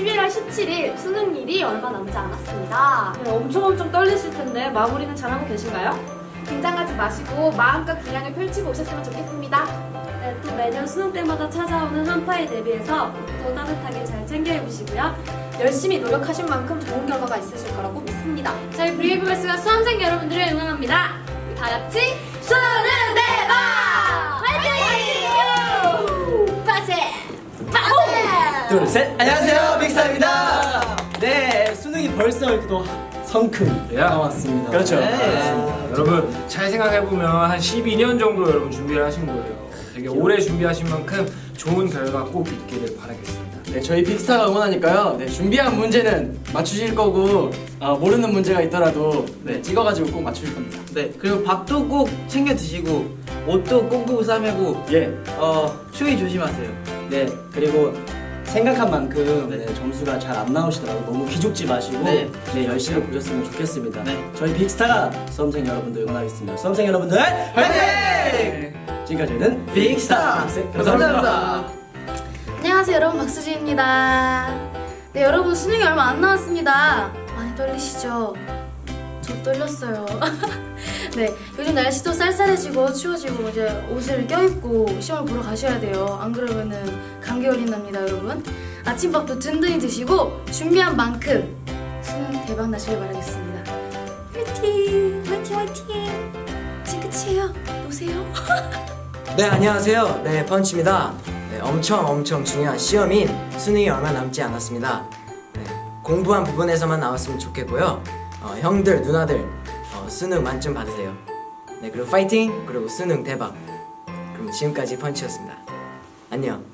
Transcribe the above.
11월 17일 수능일이 얼마 남지 않았습니다. 네, 엄청 엄청 떨리실 텐데 마무리는 잘하고 계신가요? 긴장하지 마시고 마음껏 기량을 펼치고 오셨으면 좋겠습니다. 네, 또 매년 수능 때마다 찾아오는 한파에 대비해서 또 따뜻하게 잘 챙겨 입으시고요. 열심히 노력하신 만큼 좋은 결과가 있으실 거라고 믿습니다. 저희 브레이브걸스가 수험생 여러분들을 응원합니다. 다 같이 둘, 셋. 안녕하세요, 빅스타입니다. 네, 수능이 벌써 또 성큼 예. 나왔습니다. 그렇죠. 네. 여러분 잘 생각해보면 한 12년 정도 여러분 준비를 하신 거예요. 되게 오래 준비하신 만큼 좋은 결과 꼭 있기를 바라겠습니다. 네, 저희 빅스타가 응원하니까요. 네, 준비한 문제는 맞추실 거고 어, 모르는 문제가 있더라도 네, 찍어가지고 꼭 맞추실 겁니다. 네 그리고 밥도 꼭 챙겨 드시고 옷도 꽁꽁 싸매고 예. 어 추위 조심하세요 네, 그리고 생각한 만큼 네. 네, 점수가 잘 안 나오시더라도 너무 기죽지 마시고 네. 네. 열심히 보셨으면 좋겠습니다. 네. 저희 빅스타가 수험생 여러분들 응원하겠습니다. 수험생 여러분들 화이팅! 지금까지는 빅스타 빅스 감사합니다. 안녕하세요 여러분 박수지입니다 네 여러분 수능이 얼마 안 남았습니다 많이 떨리시죠? 저 떨렸어요 네 요즘 날씨도 쌀쌀해지고 추워지고 이제 옷을 껴입고 시험을 보러 가셔야 돼요. 안 그러면은 감기 걸린답니다 여러분. 아침밥도 든든히 드시고 준비한 만큼 수능 대박 나시길 바라겠습니다. 화이팅! 화이팅! 화이팅! 이제 끝이에요. 노세요. 네 안녕하세요. 네 펀치입니다. 네, 엄청 엄청 중요한 시험인 수능이 얼마 남지 않았습니다. 네, 공부한 부분에서만 나왔으면 좋겠고요. 어, 형들 누나들 어, 수능 만점 받으세요. 네 그리고 파이팅! 그리고 수능 대박! 그럼 지금까지 펀치였습니다. 안녕